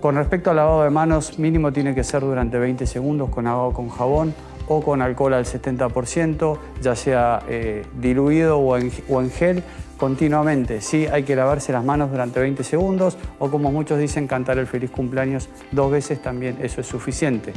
Con respecto al lavado de manos, mínimo tiene que ser durante 20 segundos con agua con jabón o con alcohol al 70%, ya sea eh, diluido o en, o en gel, continuamente. Sí, hay que lavarse las manos durante 20 segundos o como muchos dicen, cantar el feliz cumpleaños dos veces también, eso es suficiente.